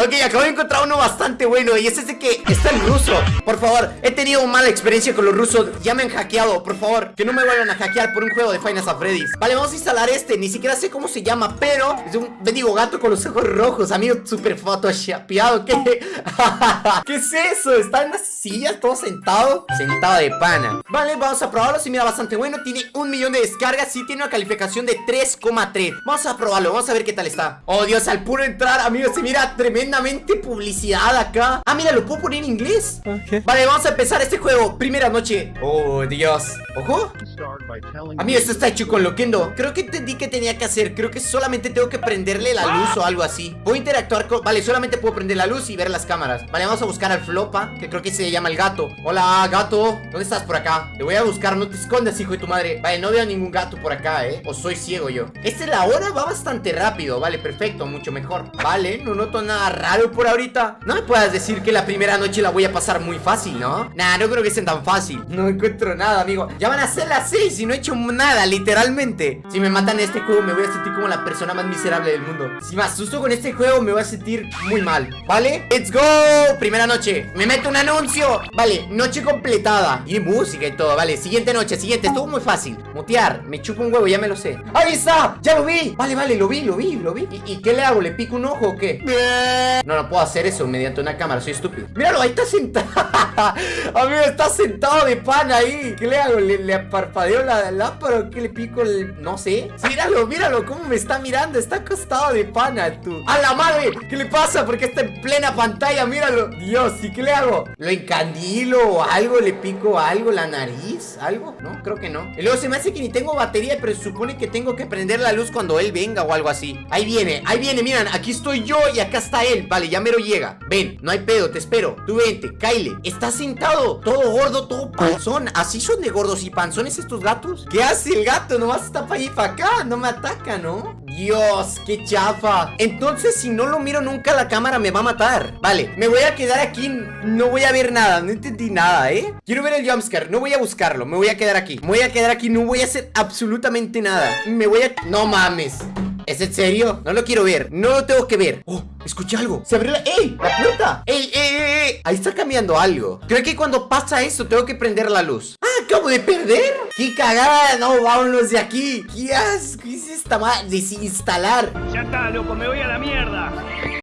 Ok, acabo de encontrar uno bastante bueno Y es ese que está en ruso. Por favor, he tenido mala experiencia con los rusos Ya me han hackeado, por favor Que no me vuelvan a hackear por un juego de Final Freddy's. Vale, vamos a instalar este Ni siquiera sé cómo se llama Pero es un bendigo gato con los ojos rojos Amigo, super photoshopeado ¿Qué? ¿Qué es eso? Está en las sillas, todo sentado Sentado de pana. Vale, vamos a probarlo Si mira bastante bueno Tiene un millón de descargas Sí tiene una calificación de 3,3 Vamos a probarlo, vamos a ver qué tal está. Oh Dios, al puro entrar, amigos Se mira tremendamente publicidad acá. Ah, mira, lo puedo poner en inglés. Vale, vamos a empezar este juego. Primera noche. Oh, Dios. Ojo Amigo, esto está hecho con loquendo. Creo que entendí que tenía que hacer. Creo que solamente tengo que prenderle la luz o algo así. Voy a interactuar con... Vale, solamente puedo prender la luz y ver las cámaras. Vale, vamos a buscar al Flopa Que creo que se llama el gato. Hola, gato. ¿Dónde estás por acá? Te voy a buscar, no te escondas, hijo de tu madre. Vale, no veo ningún gato por acá, ¿eh? O soy ciego yo. Esta es la hora, va bastante rápido. Vale, perfecto, mucho mejor. Vale, no noto nada raro por ahorita. No me puedas decir que la primera noche la voy a pasar muy fácil, ¿no? Nah, no creo que sea tan fácil. No encuentro nada, amigo. Ya van a ser las 6 y no he hecho nada, literalmente. Si me matan este juego me voy a sentir como la persona más miserable del mundo. Si me asusto con este juego me voy a sentir muy mal ¿Vale? ¡Let's go! Primera noche. Me meto un anuncio. Vale, noche completada. Y música y todo, vale. Siguiente noche, siguiente. Estuvo muy fácil. Mutear. Me chupo un huevo, ya me lo sé. ¡Ahí está! ¡Ya lo vi! Vale, vale, lo vi, lo vi, lo vi. ¿Y, y qué le hago? ¿Le pico un ojo o qué? No, no puedo hacer eso mediante una cámara Soy estúpido Míralo, ahí está sentado Amigo, está sentado de pan ahí ¿Qué le hago? ¿Le, le la lámpara o qué le pico el...? No sé Míralo, míralo Cómo me está mirando Está acostado de pana, tú ¡A la madre! ¿Qué le pasa? Porque está en plena pantalla Míralo Dios, ¿y qué le hago? ¿Lo encandilo o algo? ¿Le pico algo? ¿La nariz? ¿Algo? No, creo que no Y luego se me hace que ni tengo batería Pero se supone que tengo que prender la luz cuando él venga o algo así Ahí viene, ahí viene, miran Aquí estoy yo y acá está él Vale, ya mero llega. Ven, no hay pedo, te espero. Tú vente, Kyle. Está sentado Todo gordo, todo panzón. Así son de gordos y panzones estos gatos. ¿Qué hace el gato? Nomás está para allí para acá. No me ataca, ¿no? Dios, qué chafa. Entonces si no lo miro nunca la cámara me va a matar. Vale, me voy a quedar aquí. No voy a ver nada, no entendí nada, ¿eh? Quiero ver el jumpscare, no voy a buscarlo. Me voy a quedar aquí, me voy a quedar aquí. No voy a hacer absolutamente nada. Me voy a... No mames ¿Es en serio? No lo quiero ver, no lo tengo que ver Oh, escuché algo Se abrió la... ¡Ey! ¡La puerta! ¡Ey, ey, ey! ey! Ahí está cambiando algo Creo que cuando pasa eso tengo que prender la luz ¡Ah! ¡Acabo de perder! ¡Qué cagada! No, vámonos de aquí ¡Qué asco! ¿Qué es esta madre? Desinstalar Ya está, loco, me voy a la mierda.